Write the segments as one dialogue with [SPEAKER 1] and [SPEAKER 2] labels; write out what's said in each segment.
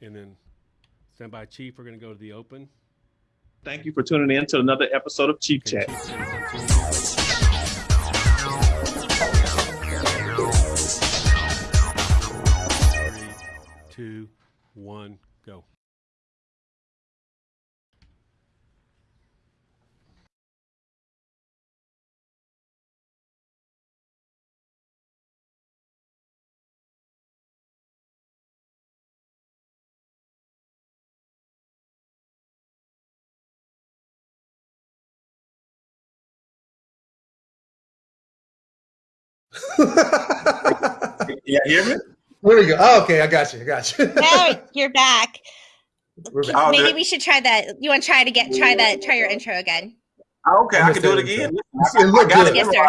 [SPEAKER 1] And then stand by, Chief. We're going to go to the open.
[SPEAKER 2] Thank you for tuning in to another episode of Chief
[SPEAKER 1] Okay,
[SPEAKER 2] Chat.
[SPEAKER 1] Chief Chat. Three, two, one, go.
[SPEAKER 3] Yeah, hear me?
[SPEAKER 4] There we go. Oh, okay, I got you. I got you.
[SPEAKER 5] Now you're back.
[SPEAKER 4] We're back.
[SPEAKER 3] Oh,
[SPEAKER 5] Maybe we should try that. You want to try to get try that try your intro again?
[SPEAKER 3] Oh, okay, I can do it
[SPEAKER 4] Understand,
[SPEAKER 3] again.
[SPEAKER 4] It looked
[SPEAKER 3] I got
[SPEAKER 4] good.
[SPEAKER 5] Yes, sir.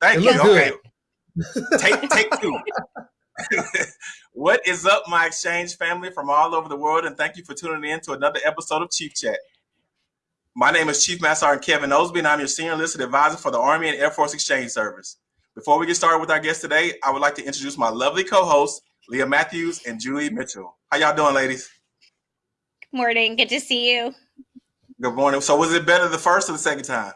[SPEAKER 3] Thank
[SPEAKER 4] It
[SPEAKER 3] you.
[SPEAKER 4] looked
[SPEAKER 3] Okay, take take two. what is up, my exchange family from all over the world, and thank you for tuning in to another episode of Chief Chat. My name is Chief Master Sergeant Kevin Osby, and I'm your senior enlisted advisor for the Army and Air Force Exchange Service. Before we get started with our guest today, I would like to introduce my lovely co-hosts, Leah Matthews and Julie Mitchell. How y'all doing, ladies?
[SPEAKER 5] Good morning. Good to see you.
[SPEAKER 3] Good morning. So, was it better the first or the second time?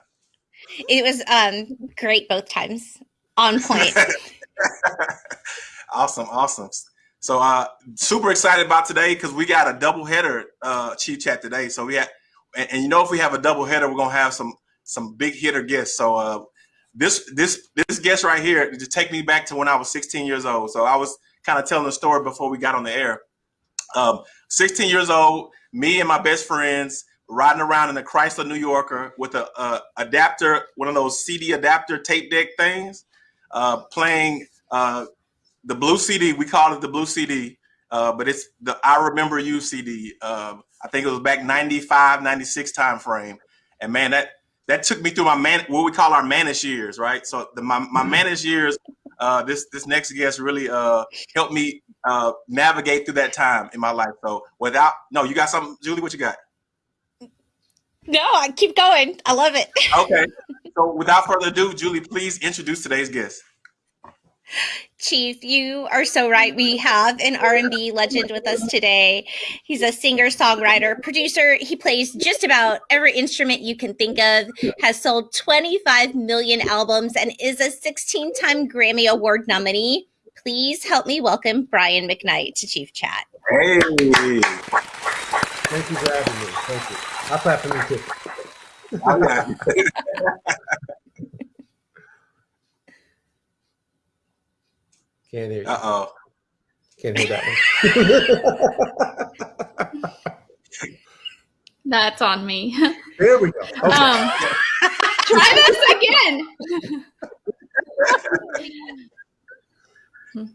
[SPEAKER 5] It was um great both times. On point.
[SPEAKER 3] awesome, awesome. So uh super excited about today because we got a double header uh chief chat today. So we had and, and you know if we have a double header, we're gonna have some some big hitter guests. So uh this this this guest right here to take me back to when I was 16 years old. So I was kind of telling the story before we got on the air. Um 16 years old, me and my best friends riding around in a Chrysler New Yorker with a, a adapter, one of those CD adapter tape deck things, uh, playing uh, the blue CD. We call it the blue CD, uh, but it's the I Remember You CD. Um, I think it was back 95, 96 time frame. And man, that that took me through my man, what we call our manish years, right? So the, my, my manish years, uh, this this next guest really uh, helped me uh, navigate through that time in my life. So without, no, you got something, Julie? What you got?
[SPEAKER 5] no, I keep going. I love it.
[SPEAKER 3] Okay. So without further ado, Julie, please introduce today's guest.
[SPEAKER 5] Chief, you are so right. We have an R&B legend with us today. He's a singer, songwriter, producer. He plays just about every instrument you can think of. Has sold 25 million albums and is a 16-time Grammy Award nominee. Please help me welcome Brian McKnight to Chief Chat.
[SPEAKER 3] Hey.
[SPEAKER 4] Thank you for having me. Thank you. I'll clap for me too. Can't hear you.
[SPEAKER 3] Uh oh.
[SPEAKER 4] Can't hear that one.
[SPEAKER 6] That's on me.
[SPEAKER 4] there we go. Okay.
[SPEAKER 6] Um, try this again.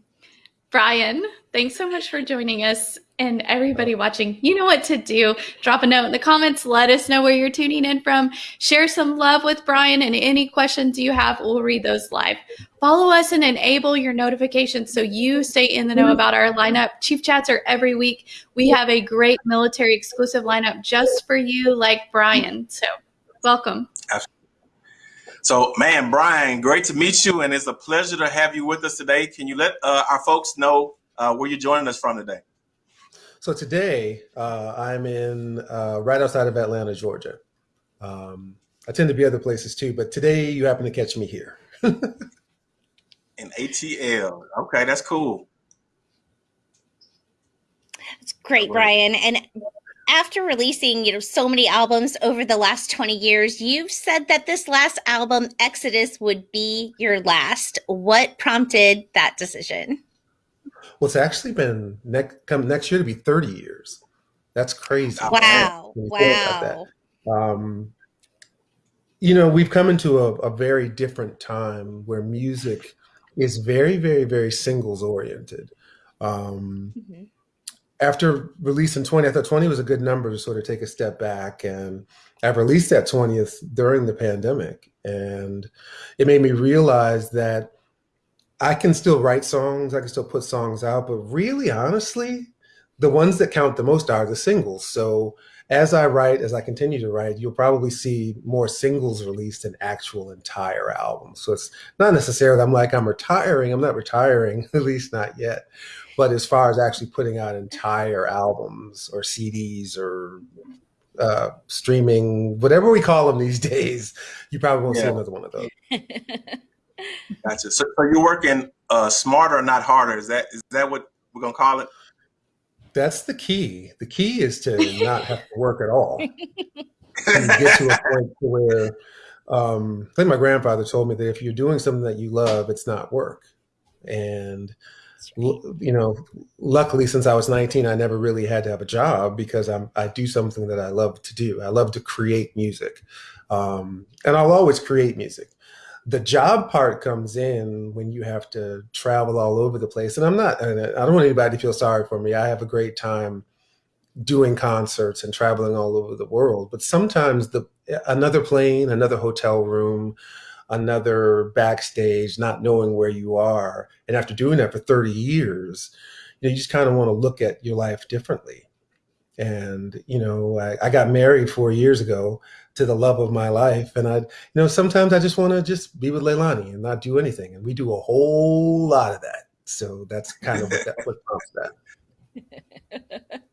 [SPEAKER 6] Brian, thanks so much for joining us. And everybody watching, you know what to do. Drop a note in the comments. Let us know where you're tuning in from. Share some love with Brian, and any questions you have, we'll read those live. Follow us and enable your notifications so you stay in the know about our lineup. Chief Chats are every week. We have a great military exclusive lineup just for you, like Brian. So, welcome.
[SPEAKER 3] So, man, Brian, great to meet you, and it's a pleasure to have you with us today. Can you let uh, our folks know uh, where you're joining us from today?
[SPEAKER 4] So today uh, I'm in uh, right outside of Atlanta, Georgia. Um, I tend to be other places too, but today you happen to catch me here.
[SPEAKER 3] In ATL. Okay, that's cool.
[SPEAKER 5] It's great, Brian. And after releasing, you know, so many albums over the last 20 years, you've said that this last album, Exodus, would be your last. What prompted that decision?
[SPEAKER 4] Well, it's actually been next come next year to be 30 years. That's crazy.
[SPEAKER 5] Wow.
[SPEAKER 4] When you think about that.
[SPEAKER 5] Wow.
[SPEAKER 4] Um, you know, we've come into a, a very different time where music is very, very, very singles oriented. Um,
[SPEAKER 5] Mhm.
[SPEAKER 4] after releasing 20, I thought 20 was a good number to sort of take a step back. And I've released that 20th during the pandemic. And it made me realize that I can still write songs, I can still put songs out, but really, honestly, the ones that count the most are the singles. So as I write, as I continue to write, you'll probably see more singles released than actual entire albums. So it's not necessarily I'm like I'm retiring. I'm not retiring, at least not yet. But as far as actually putting out entire albums or CDs or uh, streaming, whatever we call them these days, you probably won't see another one of those.
[SPEAKER 3] Gotcha. So, so you're working uh, smarter, not harder. Is that is that what we're gonna call it?
[SPEAKER 4] That's the key. The key is to not have to work at all. and get to a point where um, I think my grandfather told me that if you're doing something that you love, it's not work. And you know, luckily, since I was 19, I never really had to have a job because I'm I do something that I love to do. I love to create music, um, and I'll always create music. The job part comes in when you have to travel all over the place, and I'm not. I don't want anybody to feel sorry for me. I have a great time doing concerts and traveling all over the world but sometimes the another plane another hotel room another backstage not knowing where you are and after doing that for 30 years you know you just kind of want to look at your life differently and you know I, I got married four years ago to the love of my life and i you know sometimes i just want to just be with leilani and not do anything and we do a whole lot of that so that's kind of what that what prompts that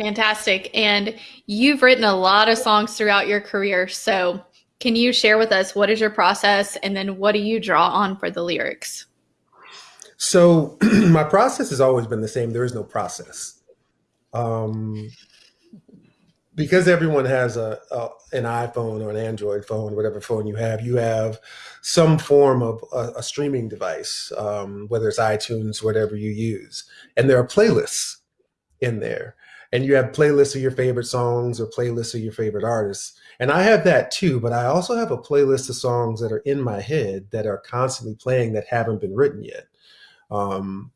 [SPEAKER 6] Fantastic. And you've written a lot of songs throughout your career. So, can you share with us what is your process and then what do you draw on for the lyrics?
[SPEAKER 4] So my process has always been the same. There is no process. Um, because everyone has a, a an iPhone or an Android phone, whatever phone you have, you have some form of a, a streaming device, um, whether it's iTunes, whatever you use, and there are playlists in there, and you have playlists of your favorite songs or playlists of your favorite artists. And I have that too, but I also have a playlist of songs that are in my head that are constantly playing that haven't been written yet. Um,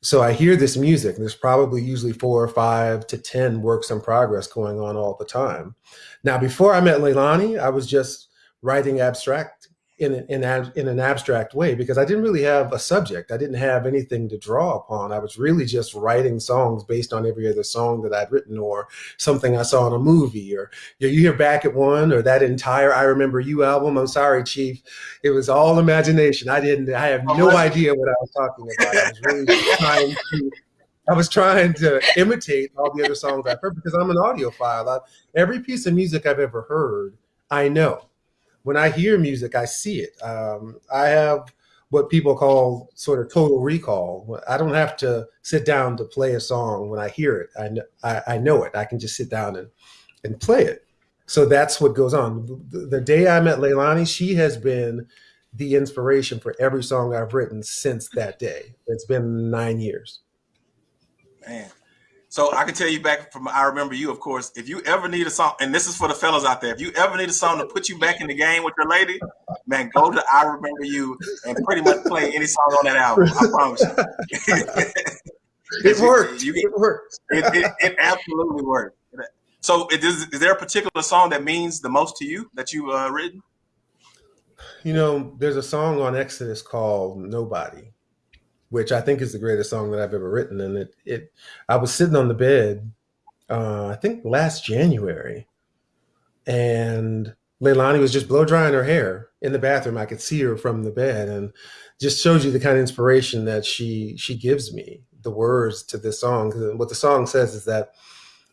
[SPEAKER 4] so I hear this music, and there's probably usually four or five to 10 works in progress going on all the time. Now, before I met Leilani, I was just writing abstract in, an- in, ab- in an abstract way because I didn't really have a subject. I didn't have anything to draw upon. I was really just writing songs based on every other song that I'd written or something I saw in a movie or you hear back at one or that entire I Remember You album. I'm sorry, Chief. It was all imagination. I didn't, I have oh, no idea what I was talking about. I was really trying to, I was trying to imitate all the other songs I've heard because I'm an audiophile. I, every piece of music I've ever heard, I know. When I hear music, I see it. Um, I have what people call sort of total recall. I don't have to sit down to play a song when I hear it. I, kn- I, I know it. I can just sit down and, and play it. So that's what goes on. The, the day I met Leilani, she has been the inspiration for every song I've written since that day. It's been nine years.
[SPEAKER 3] Man. So I can tell you back from I remember you, of course. If you ever need a song, and this is for the fellas out there, if you ever need a song to put you back in the game with your lady, man, go to I remember you and pretty much play any song on that album. I promise you.
[SPEAKER 4] It worked.
[SPEAKER 3] You-
[SPEAKER 4] It worked.
[SPEAKER 3] it, it, it absolutely worked. So, it is, is there a particular song that means the most to you that you've uh, written?
[SPEAKER 4] You know, there's a song on Exodus called Nobody, which I think is the greatest song that I've ever written. And it, it I was sitting on the bed, uh, I think last January, and Leilani was just blow drying her hair in the bathroom. I could see her from the bed, and just shows you the kind of inspiration that she she gives me. The words to this song, what the song says is that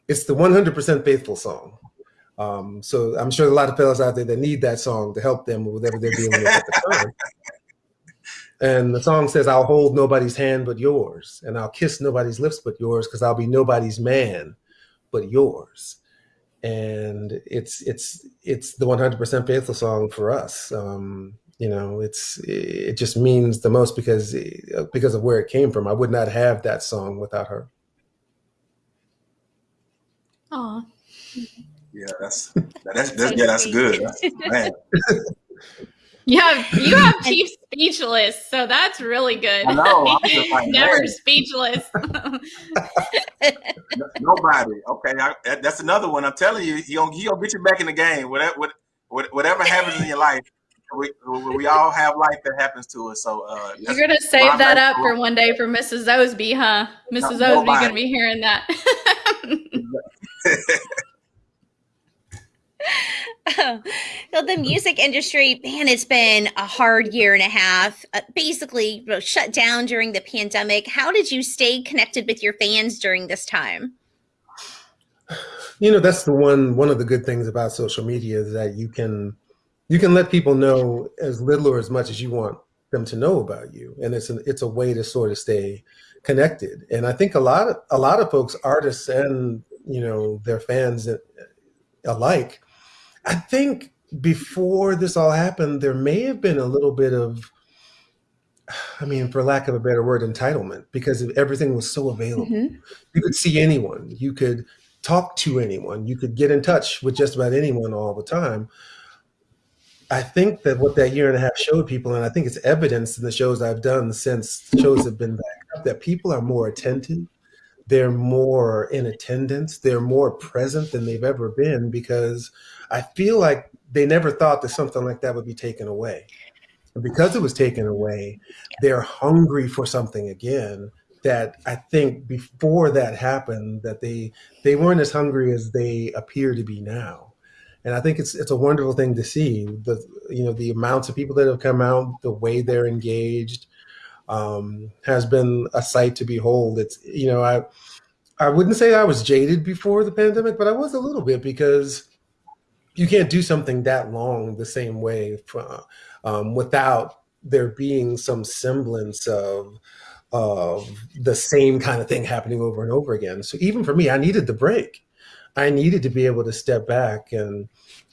[SPEAKER 4] it's the 100% faithful song. Um, so I'm sure a lot of fellas out there that need that song to help them with whatever they're dealing with at the time. And the song says, I'll hold nobody's hand but yours, and I'll kiss nobody's lips but yours, because I'll be nobody's man but yours. And it's it's it's the 100% faithful song for us. Um, you know, it's it just means the most because because of where it came from. I would not have that song without her.
[SPEAKER 6] Aw.
[SPEAKER 3] Yeah, that's that's, that's yeah, that's good. Man,
[SPEAKER 6] You have you have Chief speechless, so that's really good.
[SPEAKER 3] I know, like,
[SPEAKER 6] Never speechless.
[SPEAKER 3] nobody. Okay, I, that's another one. I'm telling you, he gonna he gonna get you back in the game. Whatever what, what- whatever happens in your life, we, we all have life that happens to us. So uh,
[SPEAKER 6] You're gonna save that up for one day for Mrs. Osby, huh? Mrs. Osby gonna be hearing that.
[SPEAKER 5] Well, the music industry, man, it's been a hard year and a half. Uh, basically, you know, shut down during the pandemic. How did you stay connected with your fans during this time?
[SPEAKER 4] You know, that's the one one of the good things about social media is that you can you can let people know as little or as much as you want them to know about you, and it's an, it's a way to sort of stay connected. And I think a lot of a lot of folks, artists and you know their fans alike, I think before this all happened, there may have been a little bit of, I mean, for lack of a better word, entitlement because everything was so available.
[SPEAKER 5] Mhm.
[SPEAKER 4] You could see anyone, you could talk to anyone, you could get in touch with just about anyone all the time. I think that what that year and a half showed people, and I think it's evidence in the shows I've done since shows have been back up, that people are more attentive. They're more in attendance. They're more present than they've ever been because I feel like they never thought that something like that would be taken away. And because it was taken away, they're hungry for something again that I think before that happened that they they weren't as hungry as they appear to be now. And I think it's it's a wonderful thing to see the you know the amounts of people that have come out, the way they're engaged, um, has been a sight to behold. It's you know I I wouldn't say I was jaded before the pandemic, but I was a little bit because you can't do something that long the same way for, um, without there being some semblance of of the same kind of thing happening over and over again. So even for me, I needed the break. I needed to be able to step back and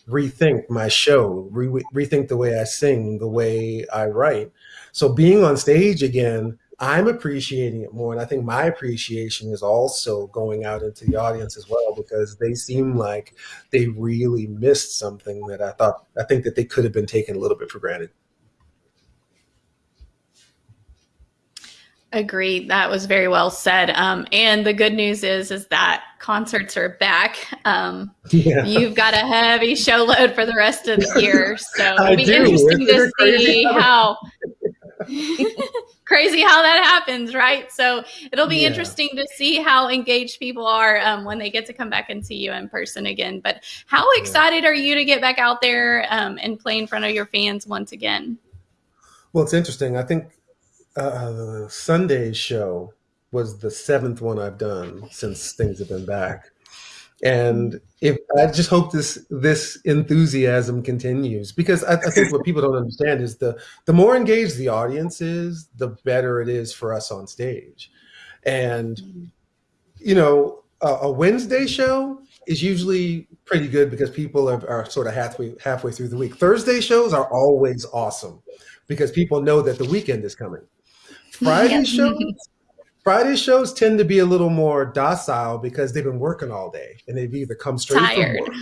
[SPEAKER 4] rethink my show, re- rethink the way I sing, the way I write. So being on stage again, I'm appreciating it more. And I think my appreciation is also going out into the audience as well because they seem like they really missed something that I thought, I think that they could have been taken a little bit for granted.
[SPEAKER 6] Agreed. That was very well said. Um, and the good news is, is that concerts are back. Um,
[SPEAKER 4] Yeah.
[SPEAKER 6] you've got a heavy show load for the rest of the year, so it'll be
[SPEAKER 4] do.
[SPEAKER 6] interesting to see how crazy how that happens, right? So it'll be
[SPEAKER 4] Yeah.
[SPEAKER 6] interesting to see how engaged people are um, when they get to come back and see you in person again. But how
[SPEAKER 4] Yeah.
[SPEAKER 6] excited are you to get back out there um, and play in front of your fans once again?
[SPEAKER 4] Well, it's interesting. I think uh, Sunday's show was the seventh one I've done since things have been back, and mm-hmm. if I just hope this this enthusiasm continues because I, I think what people don't understand is the the more engaged the audience is, the better it is for us on stage, and mm-hmm. you know a, a Wednesday show is usually pretty good because people are, are sort of halfway halfway through the week. Thursday shows are always awesome because people know that the weekend is coming. Friday
[SPEAKER 5] Yep.
[SPEAKER 4] shows Friday shows tend to be a little more docile because they've been working all day and they've either come straight
[SPEAKER 6] Tired.
[SPEAKER 4] from work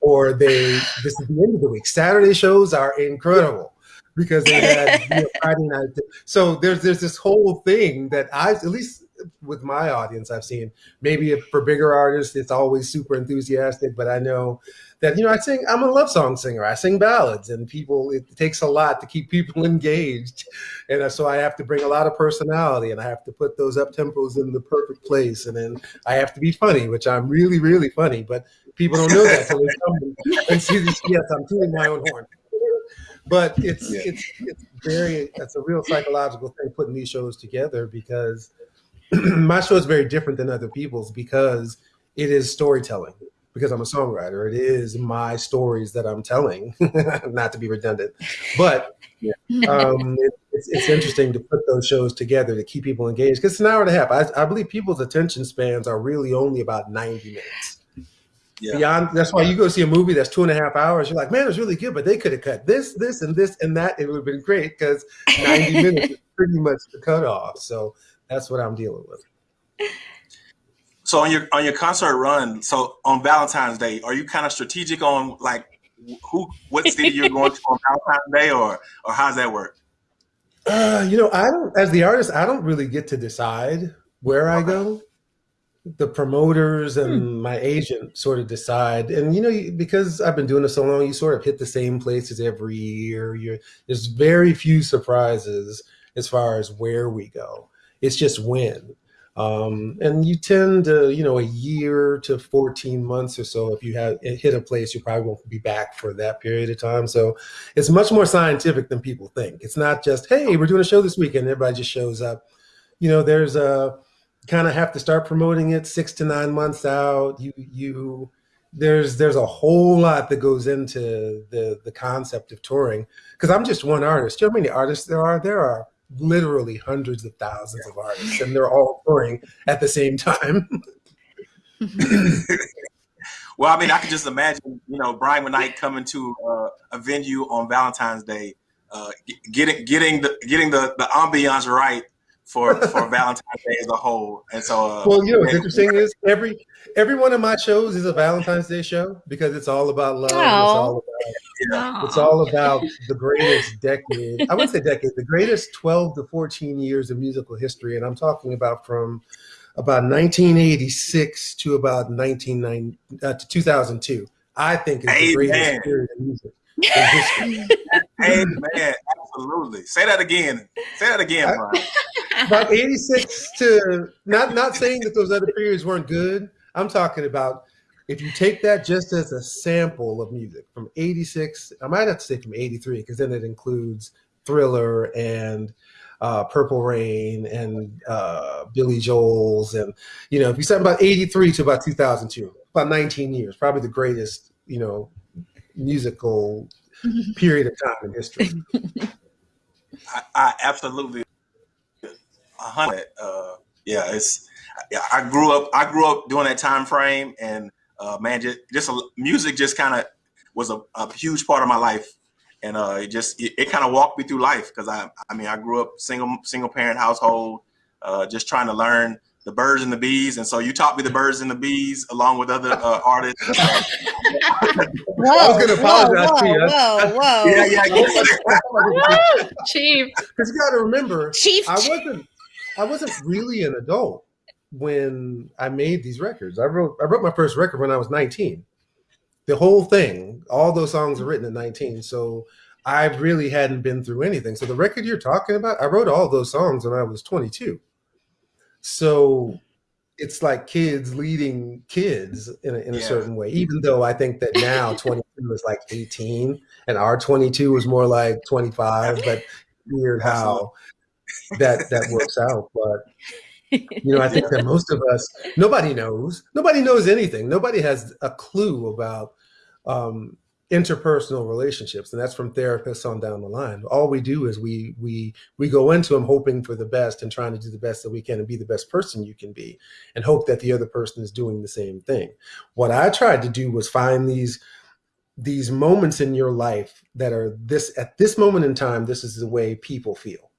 [SPEAKER 4] or they this is the end of the week. Saturday shows are incredible because they had you know, Friday night. So there's there's this whole thing that I at least with my audience I've seen. Maybe if for bigger artists it's always super enthusiastic, but I know that you know I sing. I'm a love song singer. I sing ballads, and people. It takes a lot to keep people engaged, and so I have to bring a lot of personality, and I have to put those up tempos in the perfect place, and then I have to be funny, which I'm really really funny, but people don't know that until they come and- see this. Yes, I'm tooting my own horn. But it's
[SPEAKER 3] Yeah.
[SPEAKER 4] it's it's very it's a real psychological thing putting these shows together because my show is very different than other people's because it is storytelling because I'm a songwriter. It is my stories that I'm telling, not to be redundant, but um, it, it's, it's interesting to put those shows together to keep people engaged because it's an hour and a half. I, I believe people's attention spans are really only about 90 minutes.
[SPEAKER 3] Yeah.
[SPEAKER 4] Beyond that's why you go see a movie that's two and a half hours. You're like, man, it's really good, but they could have cut this, this, and this, and that. It would have been great because 90 minutes is pretty much the cutoff. So that's what I'm dealing with.
[SPEAKER 3] So on your on your concert run, so on Valentine's Day, are you kind of strategic on like who what city you're going to on Valentine's Day, or or how's that work?
[SPEAKER 4] Uh, you know, I don't, as the artist, I don't really get to decide where I go. The promoters and my agent sort of decide. And, you know, because I've been doing this so long, you sort of hit the same places every year. You're, there's very few surprises as far as where we go. It's just when. Um, and you tend to, you know, a year to 14 months or so, if you have hit a place, you probably won't be back for that period of time. So it's much more scientific than people think. It's not just, hey, we're doing a show this weekend, everybody just shows up. You know, there's a kind of have to start promoting it six to nine months out. You, you, there's there's a whole lot that goes into the the concept of touring because I'm just one artist. Do you know how many artists there are? There are literally hundreds of thousands of artists, and they're all touring at the same time.
[SPEAKER 3] well, I mean, I can just imagine, you know, Brian McKnight coming to uh, a venue on Valentine's Day, uh, getting getting the getting the the ambiance right for for Valentine's Day as a whole. And so, uh,
[SPEAKER 4] well, you know, what's interesting is every every one of my shows is a Valentine's Day show because it's all about love. It's all about
[SPEAKER 3] yeah.
[SPEAKER 4] it's all about the greatest decade. I would say decade, the greatest 12 to 14 years of musical history, and I'm talking about from about 1986 to about 1990 uh, to 2002. I think is the
[SPEAKER 3] Amen.
[SPEAKER 4] greatest period of music in history.
[SPEAKER 3] Amen. Absolutely. Say that again. Say that again, Brian.
[SPEAKER 4] about 86 to not not saying that those other periods weren't good. I'm talking about if you take that just as a sample of music from 86, I might have to say from 83, because then it includes Thriller and uh, Purple Rain and uh, Billy Joel's. And, you know, if you said about 83 to about 2002, about 19 years, probably the greatest, you know, musical period of time in history.
[SPEAKER 3] I, I absolutely, a hundred. Uh, yeah, it's. I grew up. I grew up during that time frame, and uh, man, just just a, music just kind of was a, a, huge part of my life, and uh, it just it, it kind of walked me through life because I I mean I grew up single single parent household, uh, just trying to learn the birds and the bees, and so you taught me the birds and the bees along with other uh, artists.
[SPEAKER 5] Whoa,
[SPEAKER 4] I was gonna apologize
[SPEAKER 5] whoa,
[SPEAKER 4] to you.
[SPEAKER 5] Whoa, whoa,
[SPEAKER 3] yeah, yeah.
[SPEAKER 6] Chief.
[SPEAKER 4] Because you got to remember,
[SPEAKER 5] Chief.
[SPEAKER 4] I wasn't I wasn't really an adult when I made these records. I wrote I wrote my first record when I was 19. The whole thing, all those songs were written at 19. So I really hadn't been through anything. So the record you're talking about, I wrote all those songs when I was 22. So it's like kids leading kids in a, in a
[SPEAKER 3] Yeah.
[SPEAKER 4] certain way, even though I think that now 22 is like 18 and our 22 is more like 25, but weird how that, that works out. But you know, I think that most of us, nobody knows, nobody knows anything. Nobody has a clue about um, interpersonal relationships, and that's from therapists on down the line. All we do is we we we go into them hoping for the best and trying to do the best that we can and be the best person you can be, and hope that the other person is doing the same thing. What I tried to do was find these these moments in your life that are this at this moment in time. This is the way people feel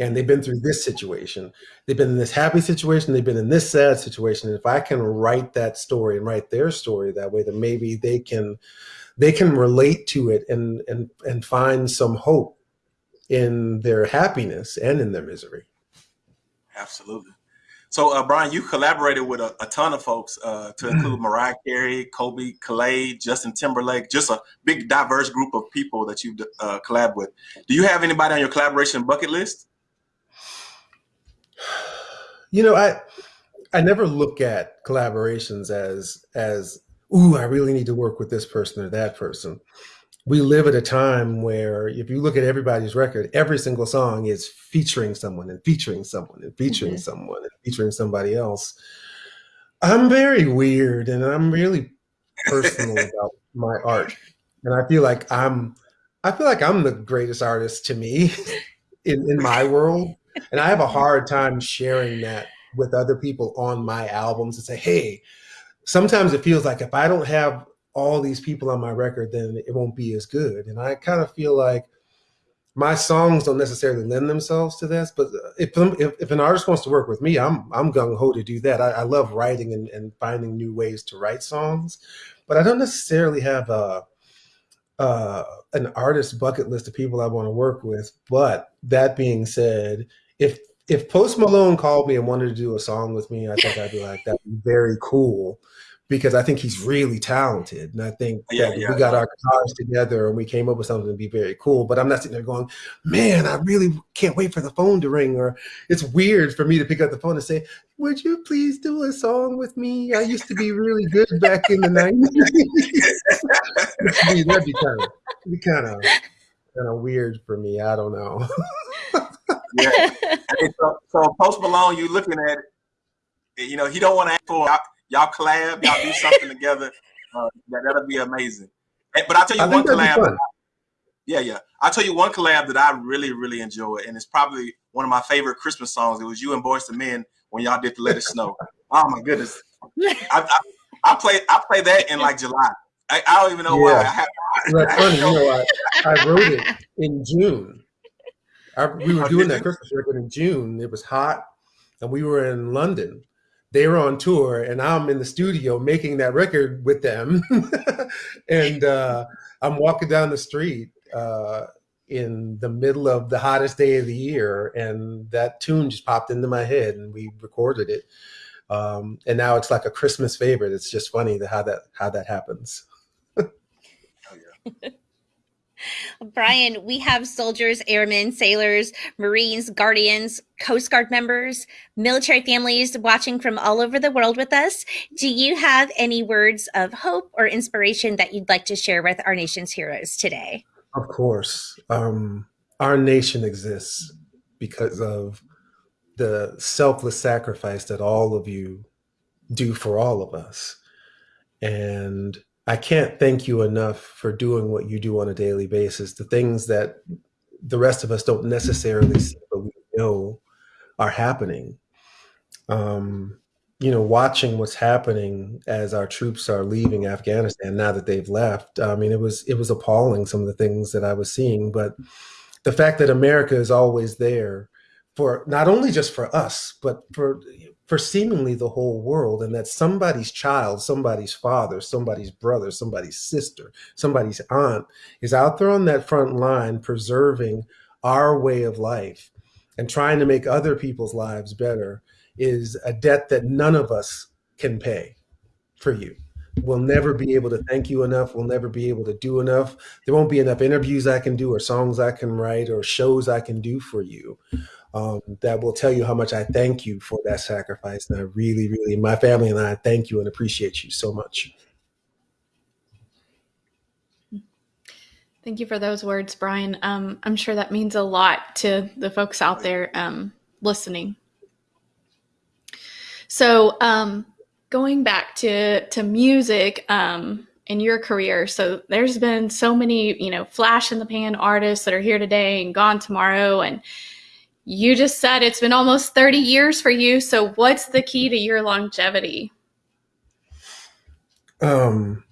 [SPEAKER 4] and they've been through this situation. They've been in this happy situation. They've been in this sad situation. And if I can write that story and write their story that way, then maybe they can they can relate to it and and and find some hope in their happiness and in their misery.
[SPEAKER 3] Absolutely. So, uh, Brian, you collaborated with a, a ton of folks, uh, to include Mariah Carey, Colbie Caillat, Justin Timberlake, just a big, diverse group of people that you uh, collab with. Do you have anybody on your collaboration bucket list?
[SPEAKER 4] You know, I I never look at collaborations as as ooh, I really need to work with this person or that person. We live at a time where if you look at everybody's record, every single song is featuring someone and featuring someone and featuring
[SPEAKER 5] Mhm.
[SPEAKER 4] someone and featuring somebody else. I'm very weird and I'm really personal about my art. And I feel like I'm I feel like I'm the greatest artist to me in, in my world. And I have a hard time sharing that with other people on my albums and say, hey, sometimes it feels like if I don't have all these people on my record, then it won't be as good. And I kind of feel like my songs don't necessarily lend themselves to this, but if, if, if an artist wants to work with me, I'm, I'm gung ho to do that. I, I love writing and, and finding new ways to write songs, but I don't necessarily have a, uh, an artist bucket list of people I want to work with. But that being said, if if Post Malone called me and wanted to do a song with me, I think I'd be like, that'd be very cool because I think he's really talented. And I think
[SPEAKER 3] Yeah, yeah.
[SPEAKER 4] we got our guitars together and we came up with something to be very cool. But I'm not sitting there going, man, I really can't wait for the phone to ring. Or it's weird for me to pick up the phone and say, would you please do a song with me? I used to be really good back in the 90s. That'd be kind of, be kind of, kind of weird for me. I don't know.
[SPEAKER 3] Yeah. Hey, so, so Post Malone, you looking at it, you know, he don't want to ask for y'all, collab, y'all do something together. Uh, that, that'll be amazing. And- But I'll tell you
[SPEAKER 4] I
[SPEAKER 3] one
[SPEAKER 4] think that'd be
[SPEAKER 3] collab. Yeah, yeah. I'll tell you one collab that I really, really enjoy, and it's probably one of my favorite Christmas songs. It was you and Boyz II Men when y'all did the Let It Snow. Oh my goodness. I, I, I play I play that in like July. I, I don't even know why. I have,
[SPEAKER 4] That's funny. You know, I, I wrote it in June. I, we were
[SPEAKER 3] Oh,
[SPEAKER 4] doing that? Christmas record in June. It was hot, and we were in London. They were on tour, and I'm in the studio making that record with them. and uh, I'm walking down the street uh, in the middle of the hottest day of the year, and that tune just popped into my head, and we recorded it. Um, and now it's like a Christmas favorite. It's just funny that how that how that happens.
[SPEAKER 5] Brian, we have soldiers, airmen, sailors, Marines, Guardians, Coast Guard members, military families watching from all over the world with us. Do you have any words of hope or inspiration that you'd like to share with our nation's heroes today?
[SPEAKER 4] Of course. Um, our nation exists because of the selfless sacrifice that all of you do for all of us. And I can't thank you enough for doing what you do on a daily basis. The things that the rest of us don't necessarily see, but we know are happening. Um, you know, watching what's happening as our troops are leaving Afghanistan now that they've left. I mean, it was it was appalling some of the things that I was seeing, but the fact that America is always there for not only just for us, but for for seemingly the whole world, and that somebody's child, somebody's father, somebody's brother, somebody's sister, somebody's aunt is out there on that front line preserving our way of life and trying to make other people's lives better is a debt that none of us can pay for you. We'll never be able to thank you enough. We'll never be able to do enough. There won't be enough interviews I can do, or songs I can write, or shows I can do for you um, that will tell you how much I thank you for that sacrifice. And I really, really, my family and I thank you and appreciate you so much.
[SPEAKER 6] Thank you for those words, Brian. Um, I'm sure that means a lot to the folks out there um, listening. So, um, going back to to music um, in your career, so there's been so many, you know, flash in the pan artists that are here today and gone tomorrow, and you just said it's been almost 30 years for you. So, what's the key to your longevity?
[SPEAKER 4] Um,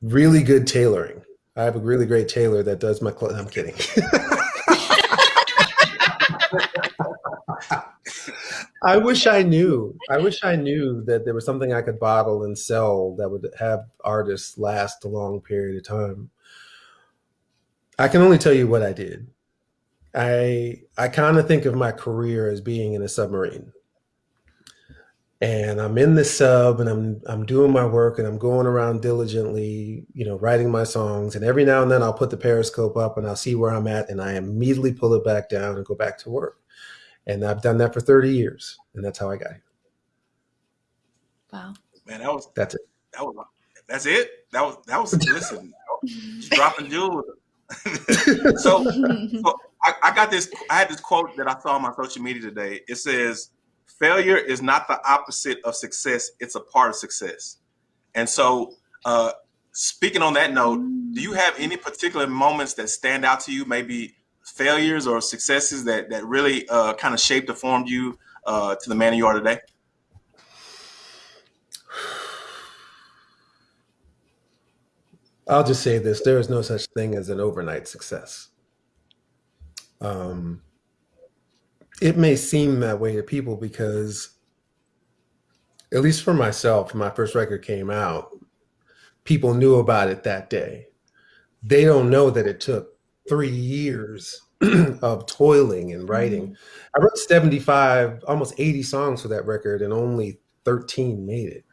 [SPEAKER 4] really good tailoring. I have a really great tailor that does my clothes. I'm kidding. I wish I knew. I wish I knew that there was something I could bottle and sell that would have artists last a long period of time. I can only tell you what I did. I I kind of think of my career as being in a submarine. And I'm in the sub and I'm I'm doing my work and I'm going around diligently, you know, writing my songs. And every now and then I'll put the periscope up and I'll see where I'm at and I immediately pull it back down and go back to work. And I've done that for 30 years. And that's how I got here.
[SPEAKER 6] Wow.
[SPEAKER 3] man, that was
[SPEAKER 4] That's it.
[SPEAKER 3] that was that's it. That was that was listen, just dropping jewels. So so I, I got this. I had this quote that I saw on my social media today. It says, "Failure is not the opposite of success; it's a part of success." And so, uh, speaking on that note, do you have any particular moments that stand out to you? Maybe failures or successes that that really uh, kind of shaped or formed you uh, to the man you are today?
[SPEAKER 4] I'll just say this there is no such thing as an overnight success. Um, it may seem that way to people because, at least for myself, my first record came out, people knew about it that day. They don't know that it took three years of toiling and writing. I wrote 75, almost 80 songs for that record, and only 13 made it.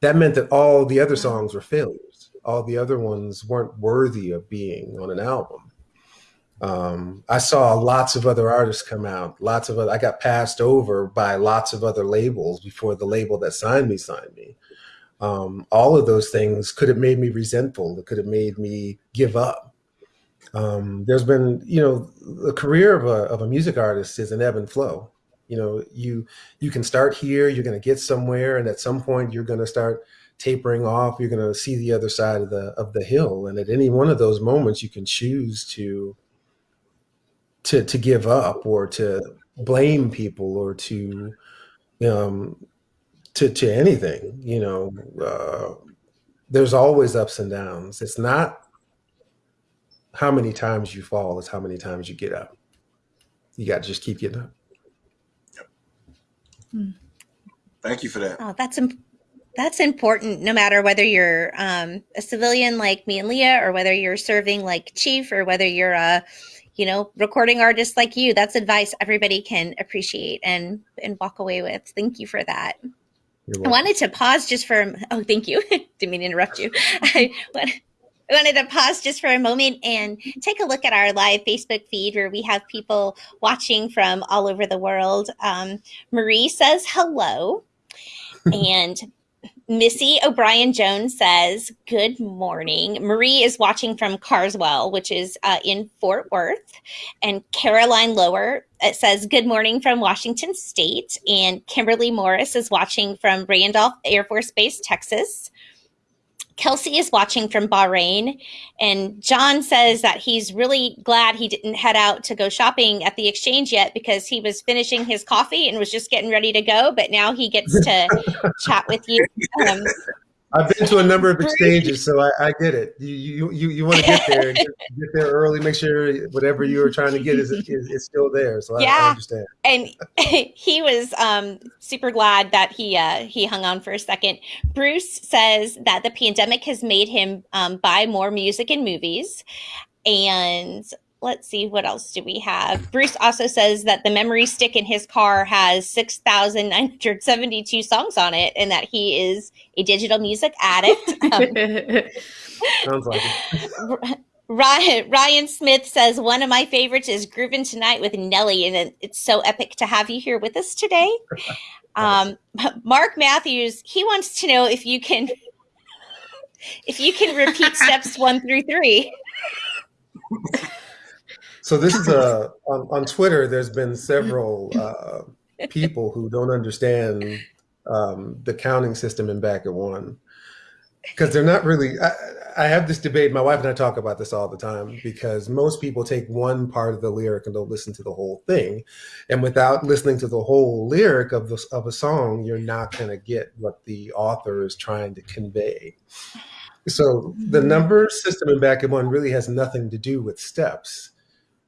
[SPEAKER 4] that meant that all the other songs were failures. All the other ones weren't worthy of being on an album. Um, I saw lots of other artists come out. Lots of other, I got passed over by lots of other labels before the label that signed me signed me. Um, all of those things could have made me resentful. It could have made me give up. Um, there's been, you know, the career of a, of a music artist is an ebb and flow. You know, you you can start here, you're going to get somewhere, and at some point you're going to start tapering off. You're going to see the other side of the of the hill, and at any one of those moments, you can choose to to to give up or to blame people or to um, to to anything. You know, uh, there's always ups and downs. It's not how many times you fall; it's how many times you get up. You got to just keep getting up.
[SPEAKER 3] Thank you for that.
[SPEAKER 5] Oh, that's im- that's important. No matter whether you're um, a civilian like me and Leah, or whether you're serving like Chief, or whether you're a you know recording artist like you. That's advice everybody can appreciate and and walk away with. Thank you for that. I wanted to pause just for oh, thank you. Didn't mean to interrupt you. I I wanted to pause just for a moment and take a look at our live Facebook feed where we have people watching from all over the world. Um, Marie says hello, and Missy O'Brien Jones says good morning. Marie is watching from Carswell, which is uh, in Fort Worth, and Caroline Lower it says good morning from Washington State, and Kimberly Morris is watching from Randolph Air Force Base, Texas. Kelsey is watching from Bahrain, and John says that he's really glad he didn't head out to go shopping at the exchange yet because he was finishing his coffee and was just getting ready to go. But now he gets to chat with you. Um,
[SPEAKER 4] I've been to a number of exchanges, so I, I get it. You you you, you want to get there, get, get there early, make sure whatever you were trying to get is is, is still there. So I, I
[SPEAKER 5] Yeah.
[SPEAKER 4] understand.
[SPEAKER 5] and he was um, super glad that he uh, he hung on for a second. Bruce says that the pandemic has made him um, buy more music and movies, and let's see what else do we have. Bruce also says that the memory stick in his car has six thousand nine hundred seventy two songs on it, and that he is a digital music addict. Um,
[SPEAKER 4] Sounds like it.
[SPEAKER 5] Ryan, Ryan Smith says one of my favorites is "Groovin' Tonight" with Nelly, and it's so epic to have you here with us today. Um, Mark Matthews he wants to know if you can if you can repeat steps one through three.
[SPEAKER 4] So this is a on, on Twitter. There's been several uh, people who don't understand um, the counting system in Back at One because they're not really. I, I have this debate. My wife and I talk about this all the time because most people take one part of the lyric and don't listen to the whole thing, and without listening to the whole lyric of the, of a song, you're not going to get what the author is trying to convey. So the number system in Back at One really has nothing to do with steps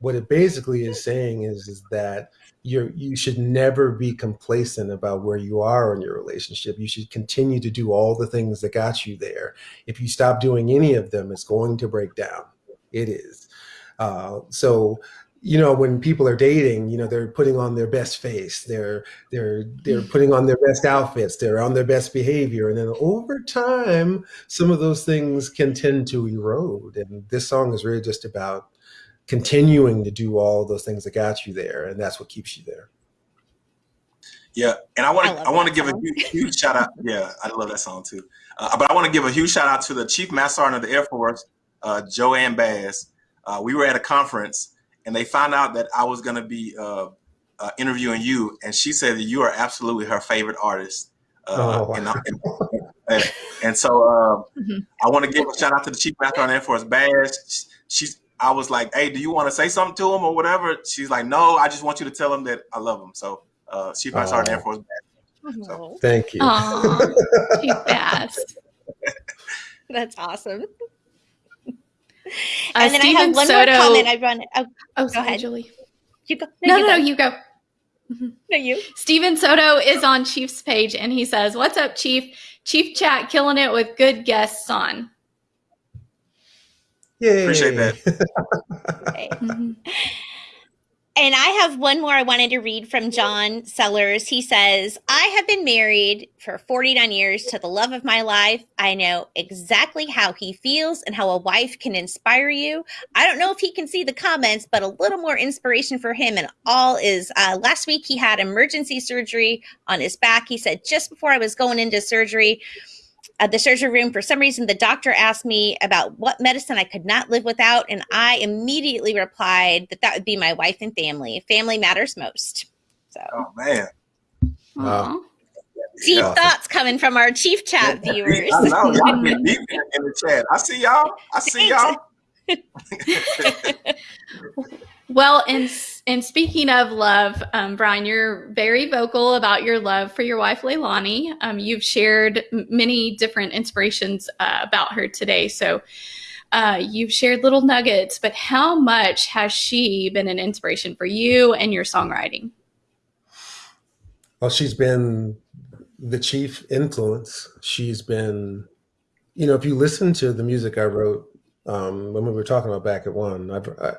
[SPEAKER 4] what it basically is saying is is that you're you should never be complacent about where you are in your relationship. You should continue to do all the things that got you there. If you stop doing any of them it's going to break down. It is. Uh, so you know when people are dating you know they're putting on their best face. They're they're they're putting on their best outfits. They're on their best behavior. And then over time some of those things can tend to erode. And this song is really just about continuing to do all those things that got you there and that's what keeps you there
[SPEAKER 3] Yeah, and I want to
[SPEAKER 5] love
[SPEAKER 3] I want to give a huge, huge shout out. Yeah, I love that song too. Uh, but I want to give a huge shout out to the Chief Master Sergeant of the Air Force, uh, Joanne Bass. Uh, we were at a conference, and they found out that I was going to be uh, uh, interviewing you, and she said that you are absolutely her favorite artist. Uh,
[SPEAKER 4] Oh,
[SPEAKER 3] and,
[SPEAKER 4] wow.
[SPEAKER 3] And, and, and so uh,
[SPEAKER 6] Mhm.
[SPEAKER 3] I want to give a shout out to the Chief Master Sergeant of the Air Force, Bass. She's I was like, hey, do you want to say something to him or whatever? She's like, no, I just want you to tell him that I love him. So, uh, Chief Master Sergeant of the Air. Force, Bass. So-
[SPEAKER 4] thank you
[SPEAKER 6] Aw, Chief Bass.
[SPEAKER 5] That's awesome.
[SPEAKER 6] Uh,
[SPEAKER 5] and then I have one
[SPEAKER 6] Soto.
[SPEAKER 5] more comment. I run. Oh,
[SPEAKER 6] oh, sorry,
[SPEAKER 5] ahead.
[SPEAKER 6] Julie.
[SPEAKER 5] you go.
[SPEAKER 6] No,
[SPEAKER 5] you
[SPEAKER 6] no,
[SPEAKER 5] go.
[SPEAKER 6] no, you go.
[SPEAKER 5] no, you.
[SPEAKER 6] Steven Soto is on Chief's page and he says, What's up, Chief? Chief Chat killing it with good guests on.
[SPEAKER 4] Yay.
[SPEAKER 3] Appreciate that.
[SPEAKER 5] Okay. And I have one more I wanted to read from John Sellers. He says, I have been married for 49 years to the love of my life. I know exactly how he feels and how a wife can inspire you. I don't know if he can see the comments, but a little more inspiration for him. And all is uh, last week he had emergency surgery on his back. He said, just before I was going into surgery, at the surgery room, for some reason, the doctor asked me about what medicine I could not live without. And I immediately replied that that would be my wife and family. Family matters most. So,
[SPEAKER 3] Oh man.
[SPEAKER 4] Wow.
[SPEAKER 6] Aw.
[SPEAKER 5] deep
[SPEAKER 3] Yeah.
[SPEAKER 5] thoughts coming from our Chief Chat viewers.
[SPEAKER 3] I know y'all get deep in in the chat. I see y'all. I see y'all.
[SPEAKER 6] Well, and and speaking of love, um, Brian, you're very vocal about your love for your wife Leilani. Um, you've shared many different inspirations uh, about her today. So uh, you've shared little nuggets, but how much has she been an inspiration for you and your songwriting?
[SPEAKER 4] Well, she's been the chief influence. She's been, you know, if you listen to the music I wrote um, when we were talking about back at one, I've, I,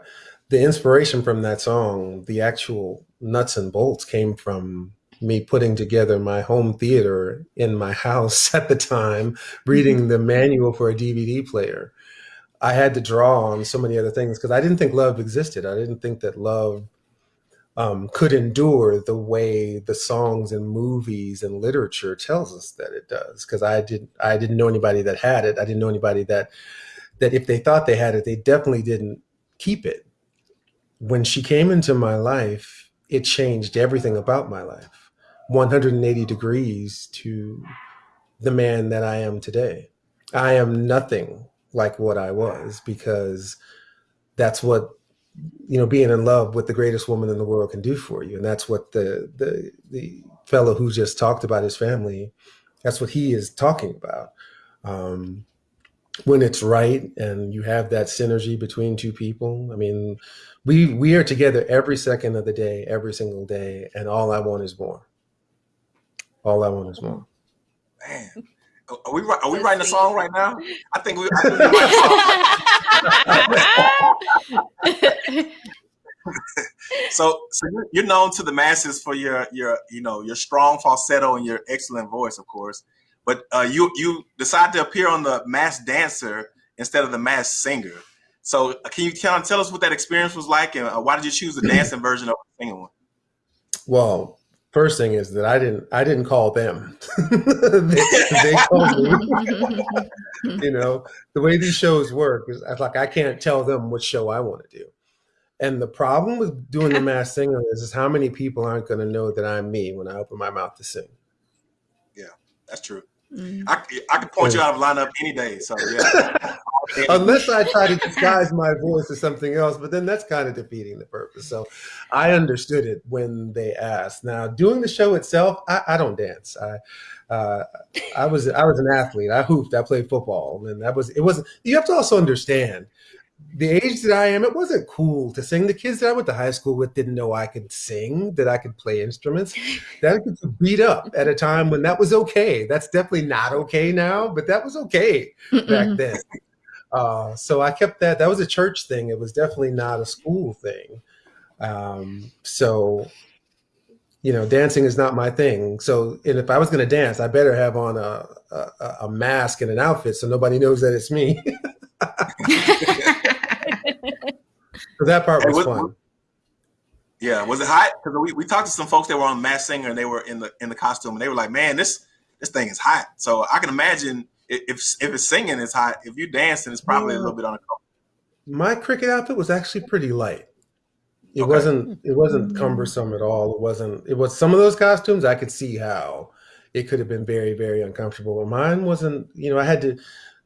[SPEAKER 4] the inspiration from that song, the actual nuts and bolts came from me putting together my home theater in my house at the time, reading the manual for a DVD player. I had to draw on so many other things because I didn't think love existed. I didn't think that love um, could endure the way the songs and movies and literature tells us that it does. Because I didn't, I didn't know anybody that had it. I didn't know anybody that that if they thought they had it, they definitely didn't keep it. When she came into my life, it changed everything about my life, 180 degrees to the man that I am today. I am nothing like what I was because that's what you know being in love with the greatest woman in the world can do for you. And that's what the the the fellow who just talked about his family that's what he is talking about. Um when it's right and you have that synergy between two people i mean we we are together every second of the day every single day and all i want is more all i want is more
[SPEAKER 3] Man. Are we, are we
[SPEAKER 5] So
[SPEAKER 3] writing a song right now? I think we, I think we writing a song. So, so you're- you're known to the masses for your your you know your strong falsetto and your excellent voice, of course. But uh, you you decided to appear on the Masked Dancer instead of the Masked Singer. So, uh, can you kind of tell us what that experience was like, and uh, why did you choose the dancing version of the singing one?
[SPEAKER 4] well first thing is that i didn't i didn't call them they, they called me you know the way these shows work is like i can't tell them what show i want to do and the problem with doing the Masked Singer is, is how many people aren't going to know that i'm me when i open my mouth to sing Yeah,
[SPEAKER 3] That's true.
[SPEAKER 6] Mm.
[SPEAKER 3] I, I could point you out of lineup any day. So yeah.
[SPEAKER 4] unless i try to disguise my voice as something else but then that's kind of defeating the purpose so i understood it when they asked now doing the show itself i, I don't dance i uh, i was i was an athlete i hooped i played football and that was it wasn't you have to also understand the age that I am, it wasn't cool to sing. The kids that I went to high school with didn't know I could sing, that I could play instruments. That could beat up at a time when that was okay. That's definitely not okay now, but that was okay back
[SPEAKER 6] Mm-mm.
[SPEAKER 4] then. Uh, so I kept that. That was a church thing. It was definitely not a school thing. Um, so, you know, dancing is not my thing. So, and if I was going to dance, I better have on a, a a mask and an outfit so nobody knows that it's me. so that part
[SPEAKER 3] Hey,
[SPEAKER 4] was fun.
[SPEAKER 3] Yeah, was it hot? Because we, we talked to some folks that were on Masked Singer and they were in the in the costume and they were like, "Man, this this thing is hot." So I can imagine if if it's singing, it's hot. If you're dancing, it's probably a little mm. bit on uncomfortable.
[SPEAKER 4] My cricket outfit was actually pretty light. It
[SPEAKER 3] Okay.
[SPEAKER 4] wasn't it wasn't mm. cumbersome at all. It wasn't it was some of those costumes I could see how it could have been very, very uncomfortable. But mine wasn't, you know, I had to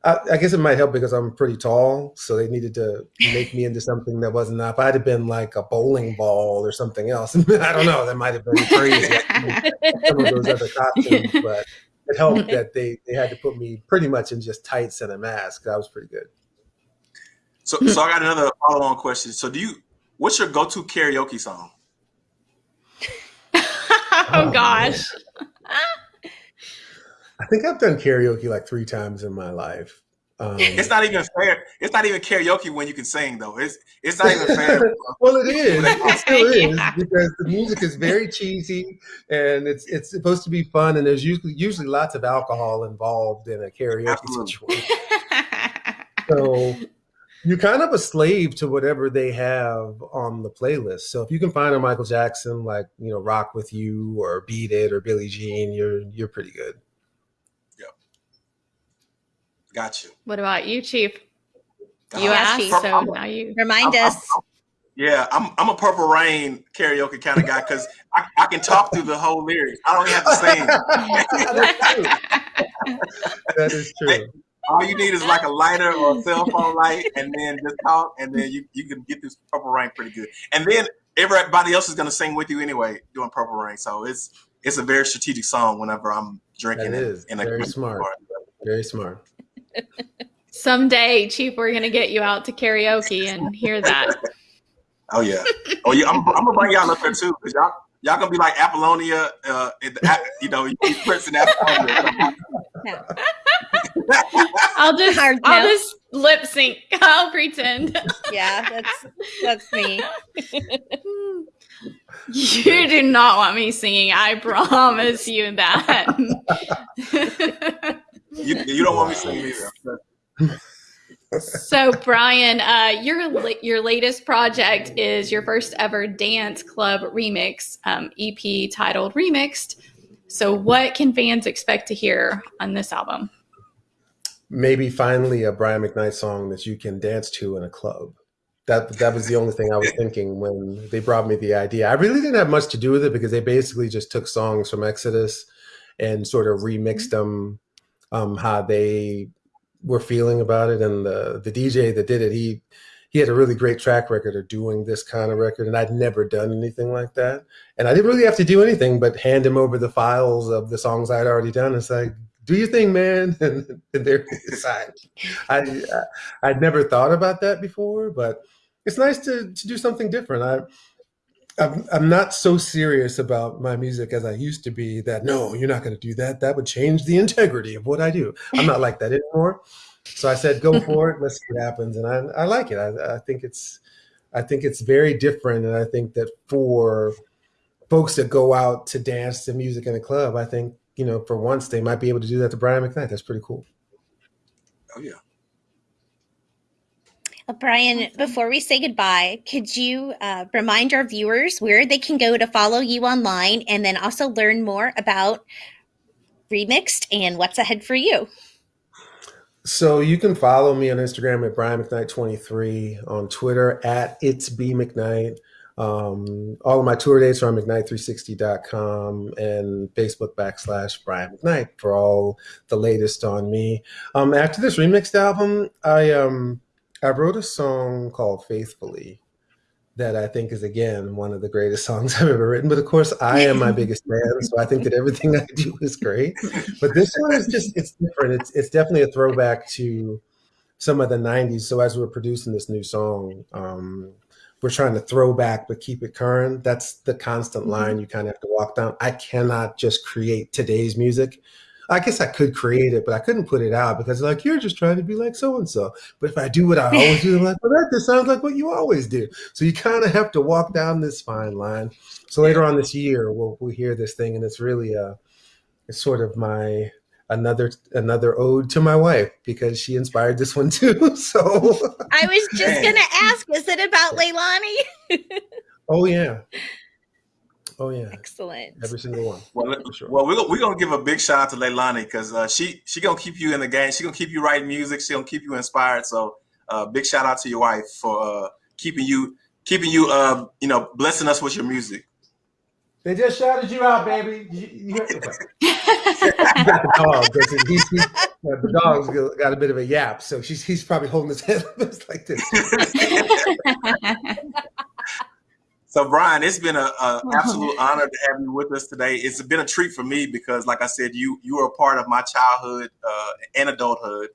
[SPEAKER 4] I, I guess it might help because I'm pretty tall, so they needed to make me into something that wasn't If I'd have been like a bowling ball or something else, I don't know, that might have been crazy. some of those other costumes, but it helped that they they had to put me pretty much in just tights and a mask. That was pretty good.
[SPEAKER 3] So so I got another follow on question. So do you? What's your go to karaoke song?
[SPEAKER 6] oh gosh.
[SPEAKER 4] I think I've done karaoke like three times in my life. Um,
[SPEAKER 3] It's not even fair. It's not even karaoke when you can sing though. It's it's not even fair.
[SPEAKER 4] well, it is. It still is
[SPEAKER 6] Yeah.
[SPEAKER 4] because the music is very cheesy and it's it's supposed to be fun. And there's usually usually lots of alcohol involved in a karaoke
[SPEAKER 3] Absolutely.
[SPEAKER 4] situation. So you're kind of a slave to whatever they have on the playlist. So if you can find a Michael Jackson like you know Rock with You or Beat It or Billie Jean, you're you're pretty good.
[SPEAKER 3] Got you.
[SPEAKER 6] what about you, Chief? You asked,
[SPEAKER 5] Chief.
[SPEAKER 6] so now you.
[SPEAKER 5] Remind
[SPEAKER 3] I'm-
[SPEAKER 5] us.
[SPEAKER 3] I'm- Yeah, I'm I'm a Purple Rain karaoke kind of guy because I, I can talk through the whole lyrics. I don't have to sing.
[SPEAKER 4] that is true.
[SPEAKER 3] All you need is like a lighter or a cell phone light, and then just talk, and then you, you can get through Purple Rain pretty good. And then everybody else is gonna sing with you anyway doing Purple Rain. So it's it's a very strategic song whenever I'm drinking.
[SPEAKER 4] That
[SPEAKER 3] in- in a
[SPEAKER 4] very smart.
[SPEAKER 3] or-
[SPEAKER 4] Very smart.
[SPEAKER 6] Someday, Chief, we're gonna get you out to karaoke and hear that.
[SPEAKER 3] Oh yeah. Oh yeah. I'm, I'm gonna bring y'all up there too because y'all y'all gonna be like Apollonia. Uh, in the, you know, you Prince and Apollonia.
[SPEAKER 6] I'll just,
[SPEAKER 5] Hard
[SPEAKER 6] I'll
[SPEAKER 5] no.
[SPEAKER 6] just lip sync. I'll pretend.
[SPEAKER 5] Yeah, that's that's me.
[SPEAKER 6] You do not want me singing. I promise you that.
[SPEAKER 3] you, you don't want me singing either.
[SPEAKER 6] so, Brian, uh, your your latest project is your first ever dance club remix um, EP titled "Remixed." So, what can fans expect to hear on this album?
[SPEAKER 4] maybe finally a Brian McKnight song that you can dance to in a club. That that was the only thing I was thinking when they brought me the idea. I really didn't have much to do with it because they basically just took songs from Exodus and sort of remixed them um, how they were feeling about it. And the the DJ that did it, he he had a really great track record of doing this kind of record, and I'd never done anything like that. And I didn't really have to do anything but hand him over the files of the songs I'd already done. It's like, do your thing, man, and, there he decides. I, I I'd never thought about that before, but it's nice to to do something different. I. I'm, I'm not so serious about my music as I used to be that no, you're not going to do that. That would change the integrity of what I do. I'm not like that anymore. So I said, go for it. Let's see what happens. And I, I like it. I, I think it's, I think it's very different. And I think that for folks that go out to dance to music in a club, I think, you know, for once they might be able to do that to Brian McKnight. That's pretty cool.
[SPEAKER 3] Oh yeah.
[SPEAKER 5] Uh, Brian, before we say goodbye, could you uh, remind our viewers where they can go to follow you online and then also learn more about Remixed and what's ahead for you?
[SPEAKER 4] So you can follow me on Instagram at Brian McKnight23, on Twitter at It's B McKnight. Um, all of my tour dates are on McKnight360.com and Facebook backslash Brian McKnight for all the latest on me. Um, after this remixed album, I um, I wrote a song called Faithfully that I think is again one of the greatest songs I've ever written. But of course, I am my biggest fan, so I think that everything I do is great. But this one is just it's different. It's it's definitely a throwback to some of the '90s. So as we're producing this new song, um, we're trying to throw back but keep it current. That's the constant line you kind of have to walk down. I cannot just create today's music. I guess I could create it, but I couldn't put it out because like you're just trying to be like so and so. But if I do what I always do, I'm like, well, that just sounds like what you always do. So you kind of have to walk down this fine line. So later on this year, we'll we'll hear this thing, and it's really a it's sort of my another another ode to my wife because she inspired this one too. So
[SPEAKER 5] I was just going to ask, is it about Leilani?
[SPEAKER 4] oh yeah, oh yeah,
[SPEAKER 5] Excellent.
[SPEAKER 4] every single one.
[SPEAKER 3] Well,
[SPEAKER 4] sure.
[SPEAKER 3] well, we're gonna, we're gonna give a big shout out to Leilani because uh, she she gonna keep you in the game. She gonna keep you writing music. She gonna keep you inspired. So, uh, big shout out to your wife for uh, keeping you keeping you uh, you know blessing us with your music.
[SPEAKER 4] They just shouted you out, baby. You, you, you got the dog. 'cause He's, he's, uh, the dog's got- got a bit of a yap, so she's he's probably holding his head up like this.
[SPEAKER 3] So, Brian, it's been a, a absolute honor to have you with us today. It's been a treat for me because, like I said, you you were a part of my childhood uh, and adulthood.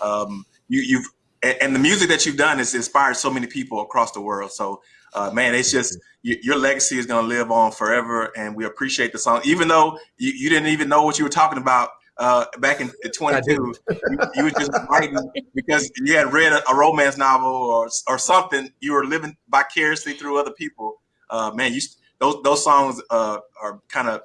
[SPEAKER 3] Um, you, you've and, and the music that you've done has inspired so many people across the world. So, uh, man, it's just y your legacy is going to live on forever, and we appreciate the song. Even though you, you didn't even know what you were talking about uh, back in 22. you, you were just writing because you had read a, a romance novel or or something. You were living vicariously through other people. Uh, man, you those those songs uh, are kind of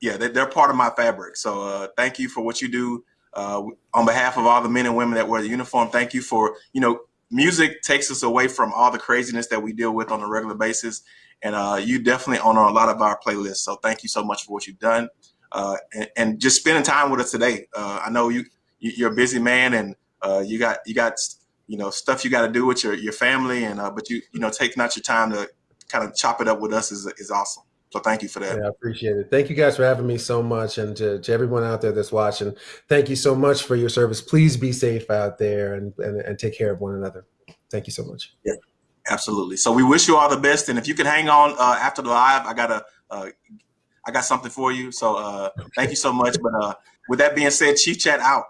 [SPEAKER 3] yeah, they're, they're part of my fabric. So uh, thank you for what you do. Uh, on behalf of all the men and women that wear the uniform, thank you for you know music takes us away from all the craziness that we deal with on a regular basis. And uh, you definitely honor a lot of our playlists. So thank you so much for what you've done. Uh, and, and, just spending time with us today. I know you, you're a busy man and you got, you got, you know, stuff you got to do with your, your family. And, but you, you know, taking out your time to kind of chop it up with us is, is awesome. So thank you for that.
[SPEAKER 4] Yeah, I appreciate it. Thank you guys for having me so much. And to, to everyone out there that's watching, thank you so much for your service. Please be safe out there and, and, and take care of one another. Thank you so much.
[SPEAKER 3] Yeah, absolutely. So we wish you all the best. And if you can hang on uh, after the live, I got a, uh, I got something for you. So uh, thank you so much. But uh, with that being said, Chief Chat out.